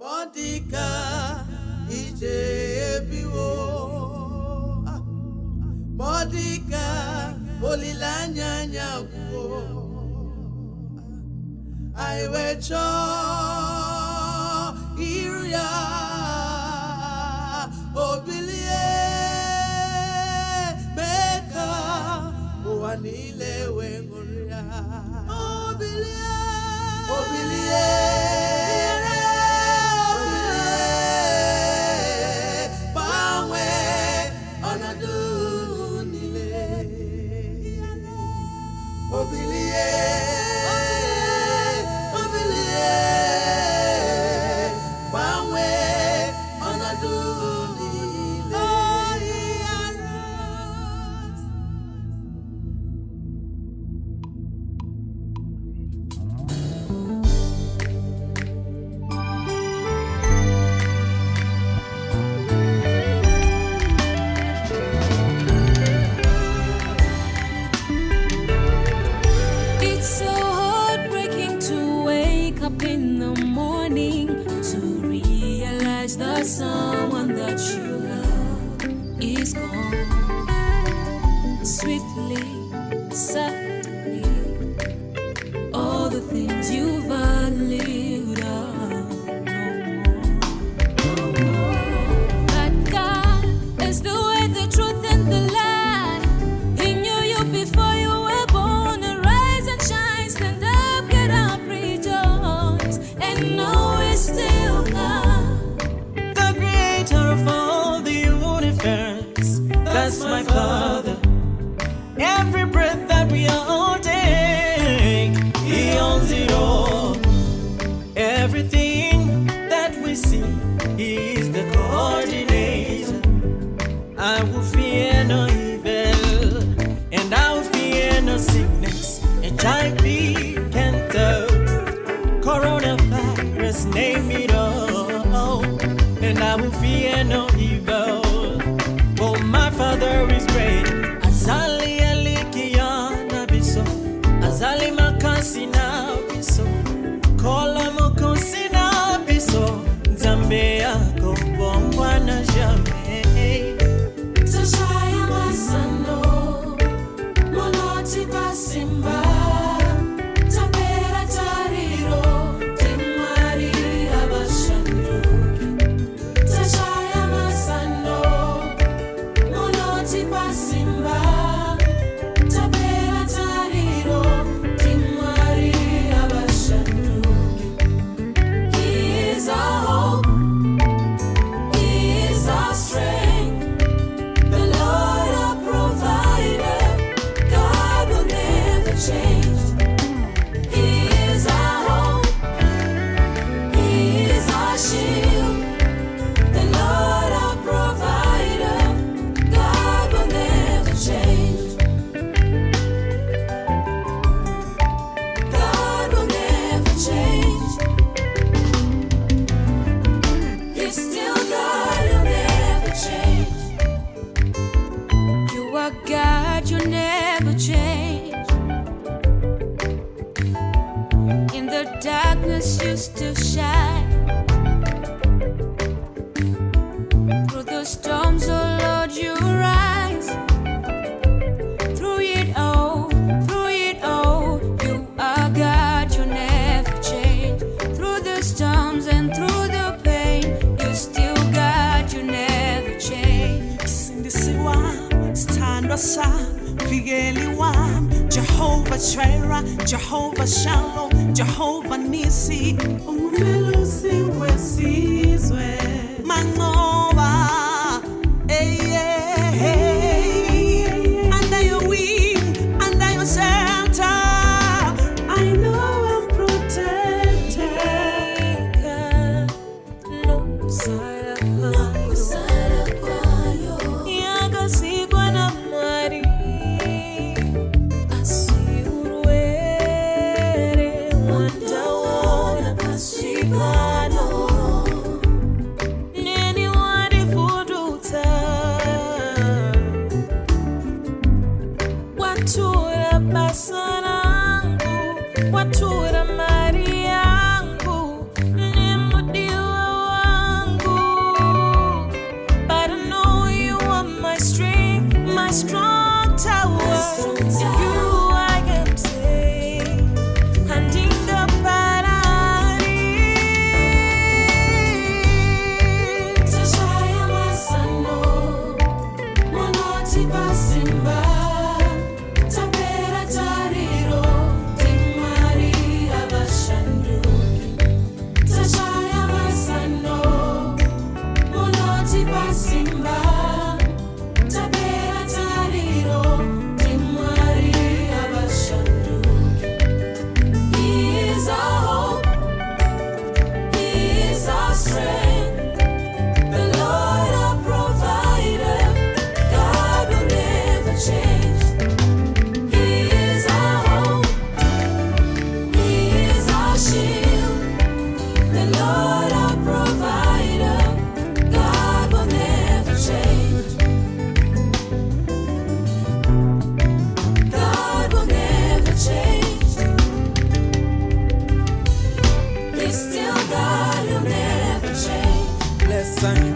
mọdịka ije ebiwo ah, mọdịka olileanya anya gwuo anyị ah, wee Lisa. I will fear no evil, and I will fear no sickness. HIV, cancer, coronavirus, name it all. And I will fear no evil, for my Father is great. Azali alikiana biso, azali makasina biso, kola mokosina biso, zambia yako bongwana jamu. Simba, Simba. God. Fieliwam, Jehovah Shira, Jehovah Shalom, Jehovah Nisi, Umbelusi wesizwe. Mang'o people. Change.